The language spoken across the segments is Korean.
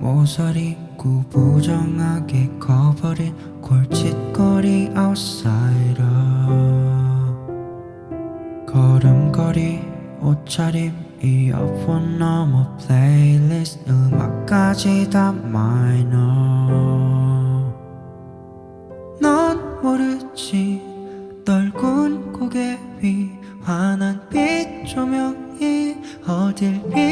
모서리 구부정하게 커버린 골칫거리 아웃사이더. 걸음걸이 옷차림 이어폰 너머 플레이리스트 음악까지 다 마이너. 넌 모르지. 떨군 고개 위 환한 빛 조명이 어딜 비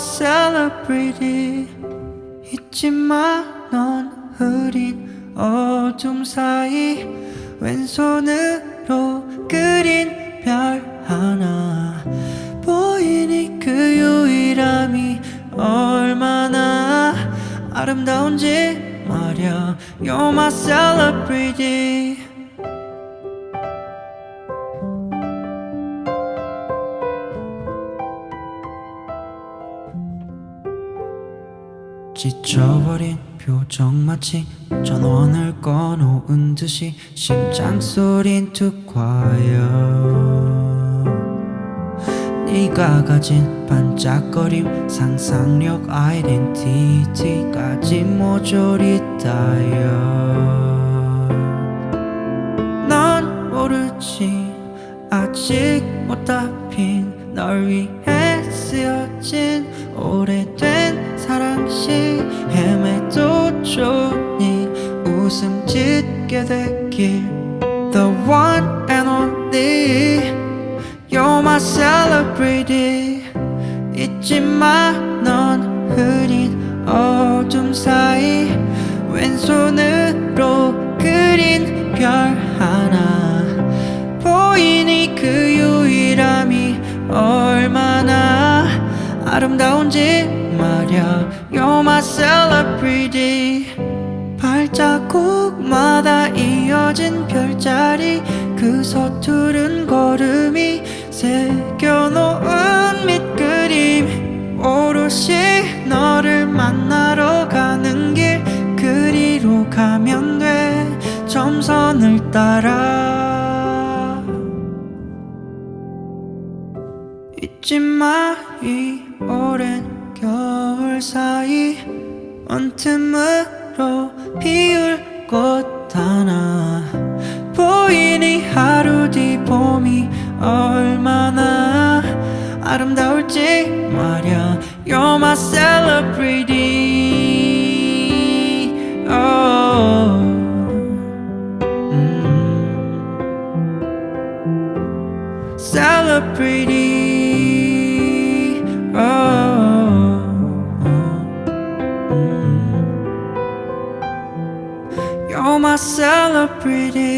celebrity. 잊지마 넌 흐린 어둠 사이 왼손으로 그린 별 하나. 보이니 그 유일함이 얼마나 아름다운지 말야. You're my celebrity 지쳐버린 표정 마치 전원을 꺼놓은 듯이 심장 소린 툭 과요 네가 가진 반짝거림 상상력 아이덴티티까지 모조리 따여. 넌 모르지 아직 못다 핀널 위해 쓰여진 오래된 사랑시 헤매도 좋니? 웃음 짓게 되길 The one and only. You're my celebrity. 잊지마 넌 흐린 어둠 사이 왼손으로 그린 별 하나. 보이니 그 유일함이 얼마나 아름다운지 말야 You're my celebrity. 발자국마다 이어진 별자리. 그 서투른 걸음이 새겨놓은 밑그림. 오롯이 너를 만나러 가는 길 그리로 가면 돼. 점선을 따라 잊지 마 이 오랜 겨울 사이. 언틈으로 피울 꽃 하나. 보이니 하루 뒤 봄이 얼마나 아름다울지 말야. You're my celebrity 음. Celebrity oh. 음. You're my celebrity